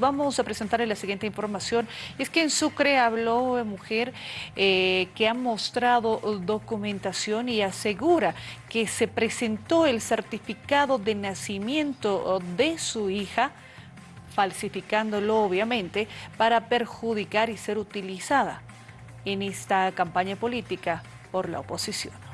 Vamos a presentarle la siguiente información. Es que en Sucre habló mujer eh, que ha mostrado documentación y asegura que se presentó el certificado de nacimiento de su hija, falsificándolo obviamente, para perjudicar y ser utilizada en esta campaña política por la oposición.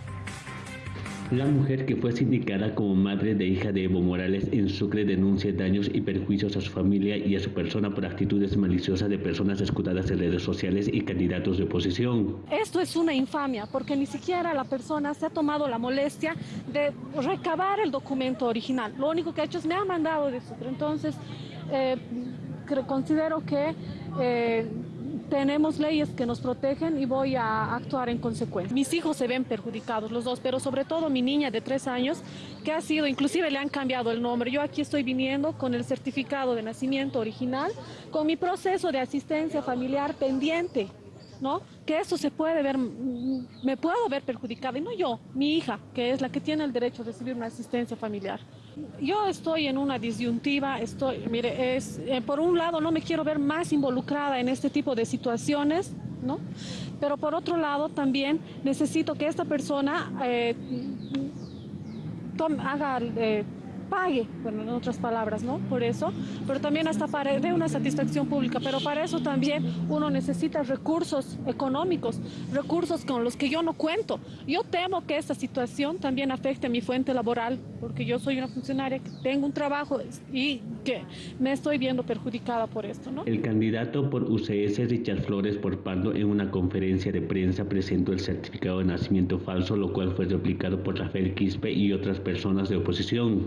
La mujer que fue sindicada como madre de hija de Evo Morales en Sucre denuncia daños y perjuicios a su familia y a su persona por actitudes maliciosas de personas escudadas en redes sociales y candidatos de oposición. Esto es una infamia porque ni siquiera la persona se ha tomado la molestia de recabar el documento original. Lo único que ha hecho es me ha mandado de Sucre. Entonces, eh, considero que... Eh, tenemos leyes que nos protegen y voy a actuar en consecuencia. Mis hijos se ven perjudicados, los dos, pero sobre todo mi niña de tres años, que ha sido, inclusive le han cambiado el nombre. Yo aquí estoy viniendo con el certificado de nacimiento original, con mi proceso de asistencia familiar pendiente. ¿No? Que eso se puede ver, me puedo ver perjudicada, y no yo, mi hija, que es la que tiene el derecho a recibir una asistencia familiar. Yo estoy en una disyuntiva, estoy, mire, es, eh, por un lado no me quiero ver más involucrada en este tipo de situaciones, ¿no? Pero por otro lado también necesito que esta persona eh, haga... Eh, pague, bueno, en otras palabras, ¿no? Por eso, pero también hasta para de una satisfacción pública, pero para eso también uno necesita recursos económicos, recursos con los que yo no cuento. Yo temo que esta situación también afecte a mi fuente laboral, porque yo soy una funcionaria que tengo un trabajo y que me estoy viendo perjudicada por esto, ¿no? El candidato por UCS, Richard Flores Porpando, en una conferencia de prensa presentó el certificado de nacimiento falso, lo cual fue replicado por Rafael Quispe y otras personas de oposición.